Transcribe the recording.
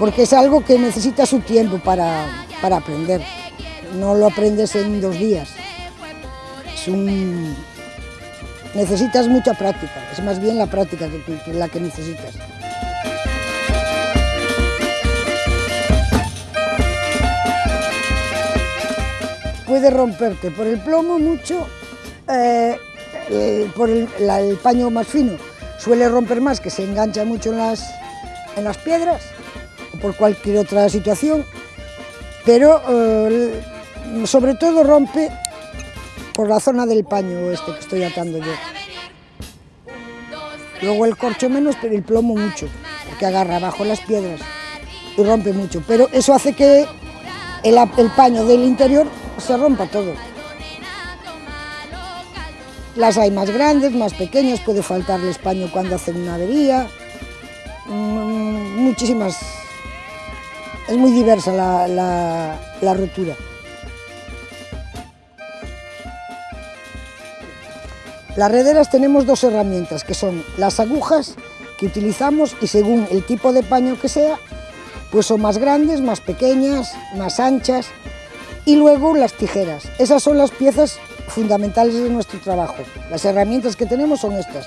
porque es algo que necesita su tiempo para, para aprender. No lo aprendes en dos días. Es un... Necesitas mucha práctica, es más bien la práctica que, que la que necesitas. Puede romperte por el plomo mucho, eh, eh, por el, el paño más fino suele romper más, que se engancha mucho en las, en las piedras, por cualquier otra situación, pero eh, sobre todo rompe por la zona del paño este que estoy atando yo. Luego el corcho menos, pero el plomo mucho, porque agarra bajo las piedras y rompe mucho. Pero eso hace que el, el paño del interior se rompa todo. Las hay más grandes, más pequeñas, puede faltarles paño cuando hacen una avería. Mm, muchísimas. Es muy diversa la, la- rotura. Las rederas tenemos dos herramientas, que son las agujas que utilizamos y según el tipo de paño que sea, pues son más grandes, más pequeñas, más anchas y luego las tijeras. Esas son las piezas fundamentales de nuestro trabajo. Las herramientas que tenemos son estas.